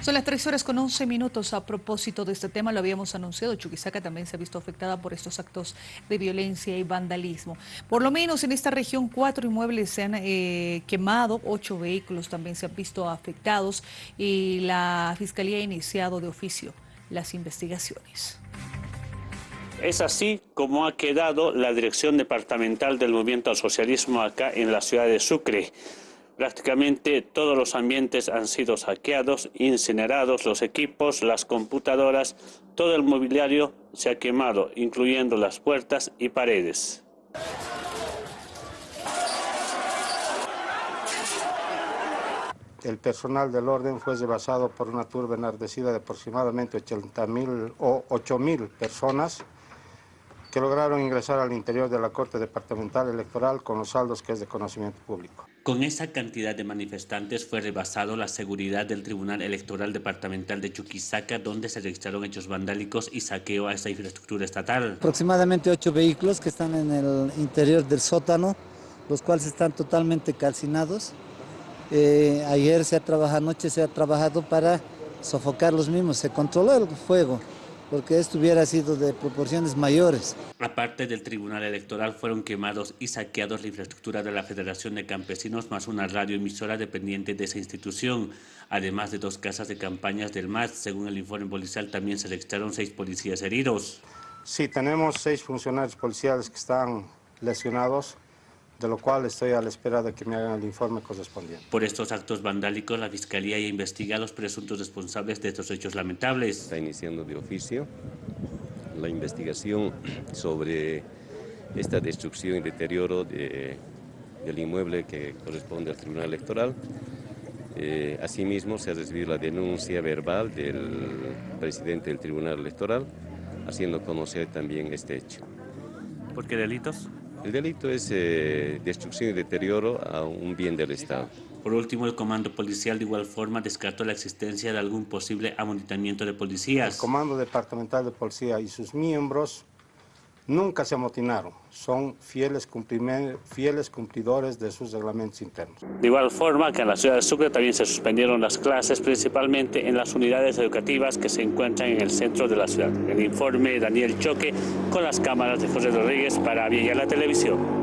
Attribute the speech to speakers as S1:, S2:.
S1: Son las tres horas con 11 minutos. A propósito de este tema, lo habíamos anunciado, Chuquisaca también se ha visto afectada por estos actos de violencia y vandalismo. Por lo menos en esta región, cuatro inmuebles se han eh, quemado, ocho vehículos también se han visto afectados y la Fiscalía ha iniciado de oficio las investigaciones.
S2: Es así como ha quedado la dirección departamental del movimiento al socialismo acá en la ciudad de Sucre. Prácticamente todos los ambientes han sido saqueados, incinerados, los equipos, las computadoras, todo el mobiliario se ha quemado, incluyendo las puertas y paredes.
S3: El personal del orden fue rebasado por una turba enardecida de aproximadamente 80.000 o 8.000 personas que lograron ingresar al interior de la Corte Departamental Electoral con los saldos que es de conocimiento público.
S2: Con esa cantidad de manifestantes fue rebasado la seguridad del Tribunal Electoral Departamental de Chuquisaca, donde se registraron hechos vandálicos y saqueo a esta infraestructura estatal.
S4: Aproximadamente ocho vehículos que están en el interior del sótano, los cuales están totalmente calcinados. Eh, ayer se ha trabajado, anoche se ha trabajado para sofocar los mismos, se controló el fuego porque esto hubiera sido de proporciones mayores.
S2: Aparte del Tribunal Electoral fueron quemados y saqueados la infraestructura de la Federación de Campesinos más una radioemisora dependiente de esa institución, además de dos casas de campañas del MAS. Según el informe policial también se registraron seis policías heridos.
S3: Sí, tenemos seis funcionarios policiales que están lesionados de lo cual estoy a la espera de que me hagan el informe correspondiente.
S2: Por estos actos vandálicos, la Fiscalía ya investiga a los presuntos responsables de estos hechos lamentables.
S5: Está iniciando de oficio la investigación sobre esta destrucción y deterioro de, del inmueble que corresponde al Tribunal Electoral. Eh, asimismo, se ha recibido la denuncia verbal del presidente del Tribunal Electoral, haciendo conocer también este hecho.
S2: ¿Por qué delitos?
S5: El delito es eh, destrucción y deterioro a un bien del Estado.
S2: Por último, el Comando Policial de igual forma descartó la existencia de algún posible amontonamiento de policías.
S3: El Comando Departamental de Policía y sus miembros nunca se amotinaron, son fieles, fieles cumplidores de sus reglamentos internos.
S2: De igual forma que en la ciudad de Sucre también se suspendieron las clases, principalmente en las unidades educativas que se encuentran en el centro de la ciudad. El informe Daniel Choque con las cámaras de José Rodríguez para Villa la Televisión.